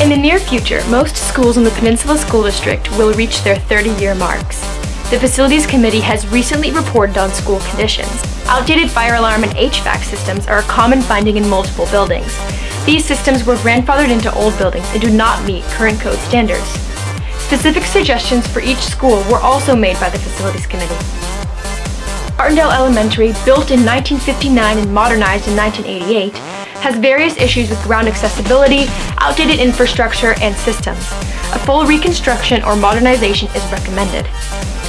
In the near future, most schools in the Peninsula School District will reach their 30-year marks. The Facilities Committee has recently reported on school conditions. Outdated fire alarm and HVAC systems are a common finding in multiple buildings. These systems were grandfathered into old buildings and do not meet current code standards. Specific suggestions for each school were also made by the Facilities Committee. Artondale Elementary, built in 1959 and modernized in 1988, has various issues with ground accessibility, outdated infrastructure, and systems. A full reconstruction or modernization is recommended.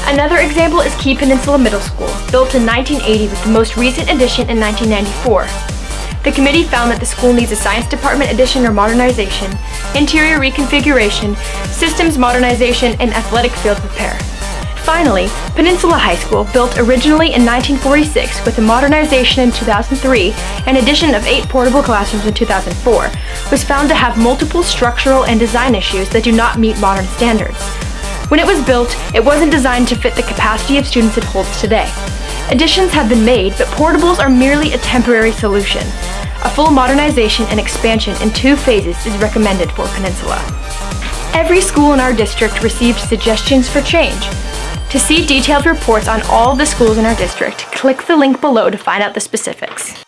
Another example is Key Peninsula Middle School, built in 1980 with the most recent addition in 1994. The committee found that the school needs a science department addition or modernization, interior reconfiguration, systems modernization, and athletic field repair. Finally, Peninsula High School, built originally in 1946 with a modernization in 2003 and addition of eight portable classrooms in 2004, was found to have multiple structural and design issues that do not meet modern standards. When it was built, it wasn't designed to fit the capacity of students it holds today. Additions have been made, but portables are merely a temporary solution. A full modernization and expansion in two phases is recommended for Peninsula. Every school in our district received suggestions for change, to see detailed reports on all the schools in our district, click the link below to find out the specifics.